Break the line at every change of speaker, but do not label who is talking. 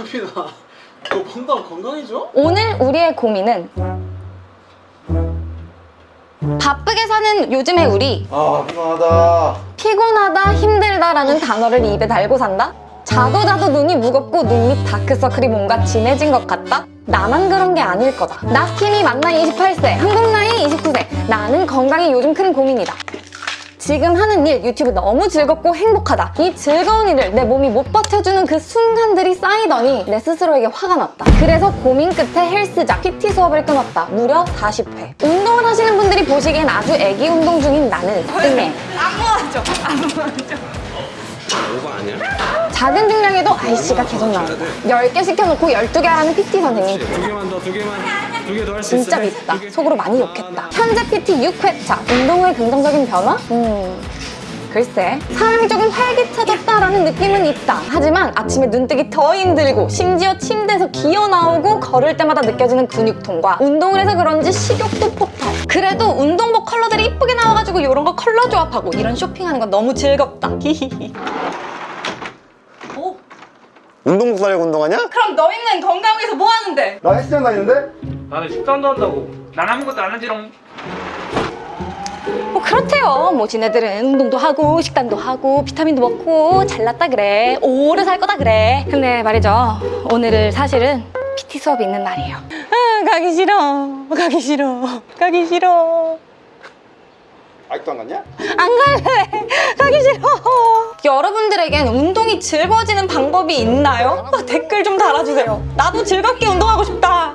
하빈아 너 건강 건강해져?
오늘 우리의 고민은 바쁘게 사는 요즘의 우리
아 피곤하다
피곤하다 힘들다라는 단어를 입에 달고 산다? 자도 자도 눈이 무겁고 눈밑 다크서클이 뭔가 진해진 것 같다? 나만 그런 게 아닐 거다 나킴이 만 나이 28세 한국 나이 29세 나는 건강이 요즘 큰 고민이다 지금 하는 일 유튜브 너무 즐겁고 행복하다. 이 즐거운 일을 내 몸이 못 버텨주는 그 순간들이 쌓이더니 내 스스로에게 화가 났다. 그래서 고민 끝에 헬스장 PT 수업을 끊었다. 무려 40회. 운동을 하시는 분들이 보시기엔 아주 애기 운동 중인 나는 응애
오버 아니야?
작은 중량에도 아이씨가 계속 나온다. 10개 시켜놓고 12개 하라는 PT 선생님.
두 개만 더두 개만
진짜 밉다 속으로 많이 욕했다 현재 PT 6회차 운동 후의 긍정적인 변화? 음... 글쎄 사람이 조금 활기차졌다라는 느낌은 있다 하지만 아침에 눈뜨기 더 힘들고 심지어 침대에서 기어 나오고 걸을 때마다 느껴지는 근육통과 운동을 해서 그런지 식욕도 폭발 그래도 운동복 컬러들이 이쁘게 나와가지고 이런 거 컬러 조합하고 이런 쇼핑하는 건 너무 즐겁다 히히히 오,
운동복 사려고 운동하냐?
그럼 너희는 건강 위해서 뭐 하는데?
나 헬스장 다니는데?
나는 식단도 한다고. 난 아무것도 안 하지롱.
뭐 그렇대요. 뭐 지네들은 운동도 하고 식단도 하고 비타민도 먹고 잘났다 그래. 오래 살 거다 그래. 근데 말이죠. 오늘은 사실은 PT 수업이 있는 날이에요. 아 가기 싫어. 가기 싫어. 가기 싫어.
아직도 안 갔냐?
안 갈래. 가기 싫어. 여러분들에겐 운동이 즐거워지는 방법이 있나요? 아, 댓글 좀 달아주세요. 나도 즐겁게 운동하고 싶다